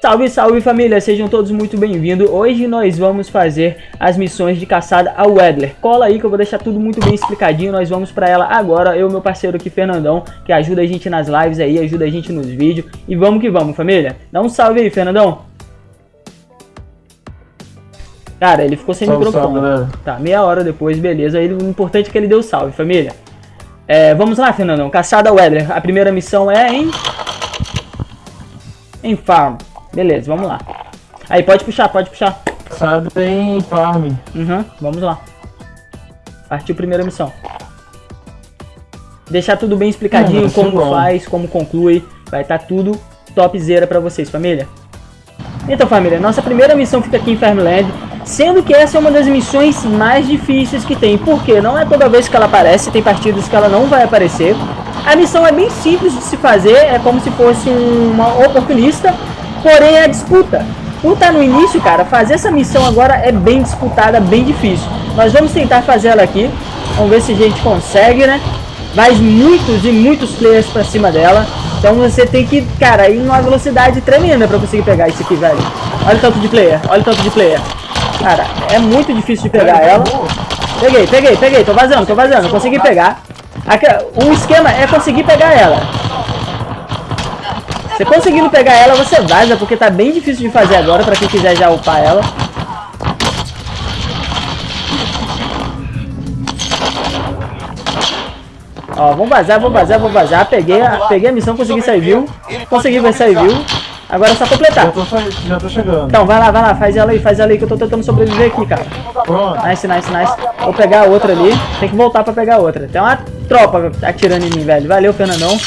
Salve, salve família, sejam todos muito bem-vindos. Hoje nós vamos fazer as missões de caçada ao Edler. Cola aí que eu vou deixar tudo muito bem explicadinho, nós vamos pra ela agora. Eu e meu parceiro aqui, Fernandão, que ajuda a gente nas lives aí, ajuda a gente nos vídeos. E vamos que vamos, família. Dá um salve aí, Fernandão. Cara, ele ficou sem salve, microfone. Salve, tá, meia hora depois, beleza. Aí, o importante é que ele deu salve, família. É, vamos lá, Fernandão. Caçada ao Edler. A primeira missão é em... Em Farm. Beleza, vamos lá. Aí, pode puxar, pode puxar. Sabe em farm. Uhum, vamos lá. Partiu primeira missão. Deixar tudo bem explicadinho, uhum, como bom. faz, como conclui. Vai estar tá tudo topzera pra vocês, família. Então, família, nossa primeira missão fica aqui em Farmland. Sendo que essa é uma das missões mais difíceis que tem. Porque não é toda vez que ela aparece, tem partidas que ela não vai aparecer. A missão é bem simples de se fazer, é como se fosse uma oportunista Porém, a disputa, por estar no início, cara, fazer essa missão agora é bem disputada, bem difícil. Nós vamos tentar fazer ela aqui. Vamos ver se a gente consegue, né? Vai muitos e muitos players pra cima dela. Então você tem que, cara, ir numa velocidade tremenda pra conseguir pegar isso aqui, velho. Olha o tanto de player, olha o tanto de player. Cara, é muito difícil de pegar ela. Peguei, peguei, peguei. Tô vazando, tô vazando. Consegui pegar. O esquema é conseguir pegar ela. Você conseguindo pegar ela, você vaza, porque tá bem difícil de fazer agora, pra quem quiser já upar ela. Ó, vamos vazar, vamos vazar, vamos vazar. Peguei a, peguei a missão, consegui sair viu. Consegui ver sair viu. Agora é só completar. Já tô, já tô chegando. Então, vai lá, vai lá, faz ela aí, faz ela aí, que eu tô tentando sobreviver aqui, cara. Pronto. Nice, nice, nice. Vou pegar a outra ali. Tem que voltar pra pegar a outra. Tem uma tropa atirando em mim, velho. Valeu, Fernandão.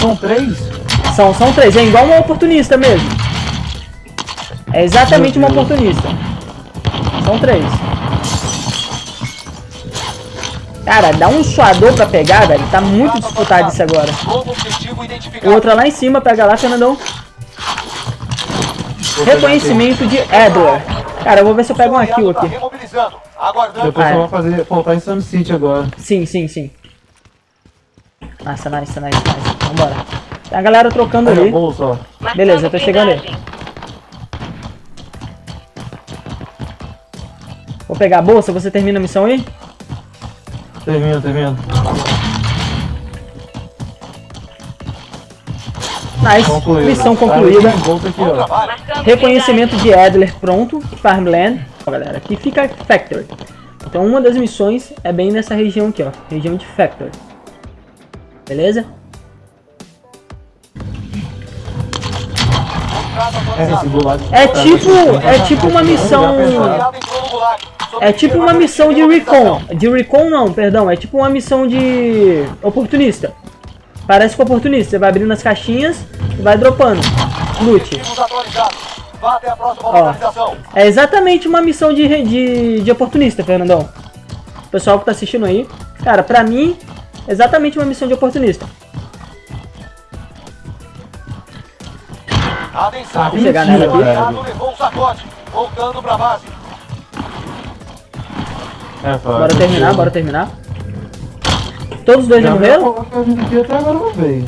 São três? São, são três, é igual uma oportunista mesmo. É exatamente uma oportunista. São três. Cara, dá um suador pra pegar, velho. Tá muito disputado isso agora. O outro é lá em cima, pega lá, Fernandão. Reconhecimento de Edward. Cara, eu vou ver se eu pego um kill aqui. Depois ah, eu vou fazer, faltar em Sun City agora. Sim, sim, sim. Nossa, nice, nice, nice. Vambora. Tem a galera trocando ali. Beleza, eu tô chegando aí. Vou pegar a bolsa, você termina a missão aí? Termino, termino. Nice, Concluído. missão concluída. Aqui, Reconhecimento de Adler pronto, Farmland. Ó, galera, aqui fica Factory. Então uma das missões é bem nessa região aqui, ó. Região de Factory. Beleza? É tipo, é tipo uma missão... É tipo uma missão de recon. De recon não, perdão. É tipo uma missão de oportunista. Parece com oportunista. Você vai abrindo as caixinhas e vai dropando. Loot. Ó, é exatamente uma missão de, de, de oportunista, Fernandão. Pessoal que tá assistindo aí. Cara, pra mim, exatamente uma missão de oportunista. Atenção, nela aqui. levou um sacode, voltando pra base. É, bora terminar, bora terminar. Todos os dois já, morreram? até agora não veio.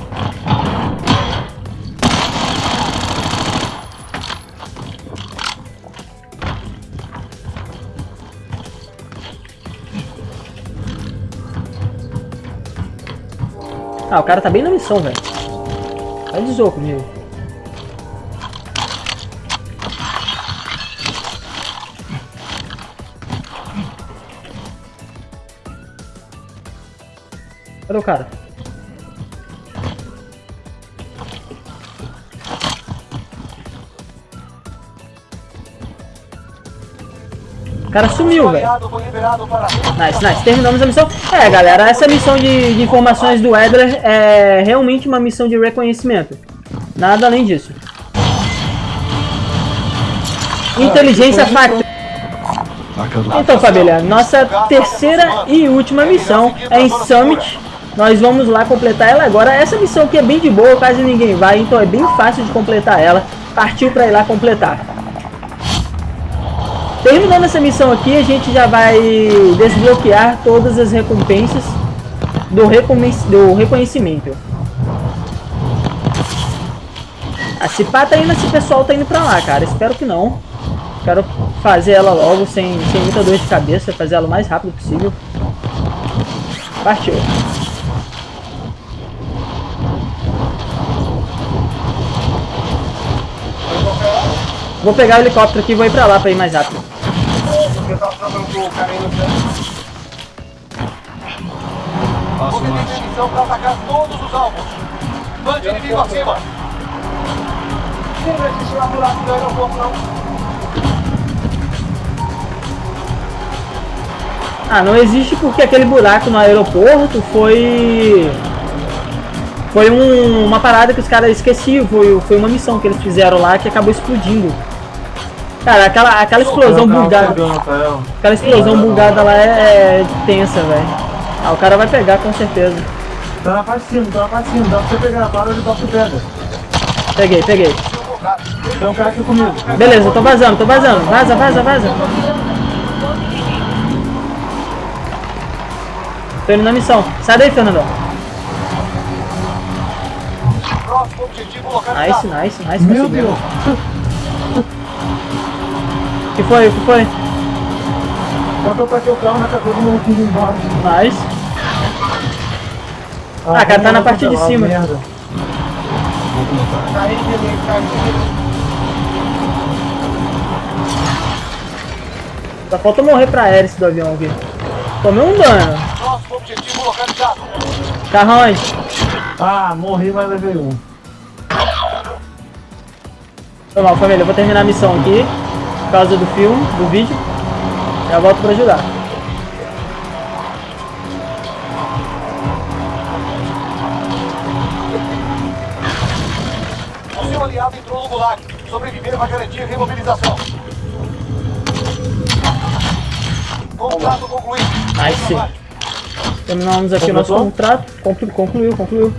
Ah, o cara tá bem na missão, velho. Vai de comigo. Cadê o cara? O cara sumiu, velho. Nice, nice. Terminamos a missão. É, galera, essa missão de, de informações do Edler é realmente uma missão de reconhecimento. Nada além disso. Inteligência Factory. Então, família, nossa terceira e última missão é em Summit, nós vamos lá completar ela agora. Essa missão aqui é bem de boa, quase ninguém vai, então é bem fácil de completar ela. Partiu para ir lá completar. Terminando essa missão aqui, a gente já vai desbloquear todas as recompensas do, reconhecimento. Ah, se pá tá indo, esse pessoal tá indo pra lá, cara. Espero que não. Quero fazer ela logo, sem, sem muita dor de cabeça. Fazer ela o mais rápido possível. Partiu. Vou pegar o helicóptero aqui e vou ir pra lá pra ir mais rápido. Você tem permissão para atacar todos os alvos. Mande inimigo acima. Não existe lá do lado do aeroporto, não. Ah, não existe porque aquele buraco no aeroporto foi... Foi um, uma parada que os caras esqueciam, foi, foi uma missão que eles fizeram lá que acabou explodindo. Cara, aquela, aquela explosão bugada. Aquela explosão bugada lá é, é tensa, velho. Ah, o cara vai pegar com certeza. Tá na parte de cima, tá na parte de cima. Dá pra você pegar, para de dar pra pega. Peguei, peguei. Tem um cara aqui comigo. Beleza, tô vazando, tô vazando. Vaza, vaza, vaza. Tô indo na missão. Sai daí, Fernandão. Nice, nice, nice. Meu. Deus. O que foi, o que foi? Quando eu taquei o carro na cabeça do meu filho embaixo. Nice. Ah, cara, tá na parte de Ah, cima. Merda. Só falta morrer pra hélice do avião aqui. Tomei um dano. Próximo objetivo localizado. Onde? Ah, morri, mas levei um. Foi mal, família. Eu vou terminar a missão aqui. Causa do filme, do vídeo. Já volto pra ajudar. O seu aliado entrou no gulag. Sobreviver vai garantir remobilização. Contrato concluído. Nice. Terminamos aqui o nosso contrato. Conclu- Concluiu, concluiu.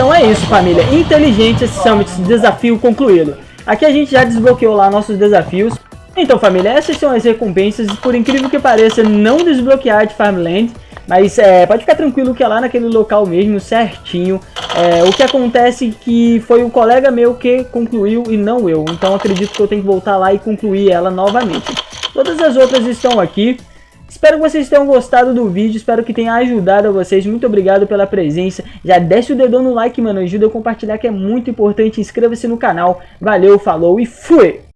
Então é isso, família. Inteligente Summit desafio concluído. Aqui a gente já desbloqueou lá nossos desafios. Então, família, essas são as recompensas. Por incrível que pareça, não desbloquear de Farmland. Mas é, pode ficar tranquilo que é lá naquele local mesmo, certinho. É, o que acontece é que foi o colega meu que concluiu e não eu. Então acredito que eu tenho que voltar lá e concluir ela novamente. Todas as outras estão aqui. Espero que vocês tenham gostado do vídeo, espero que tenha ajudado a vocês. Muito obrigado pela presença. Já desce o dedão no like, mano. Ajuda a compartilhar que é muito importante. Inscreva-se no canal. Valeu, falou e fui!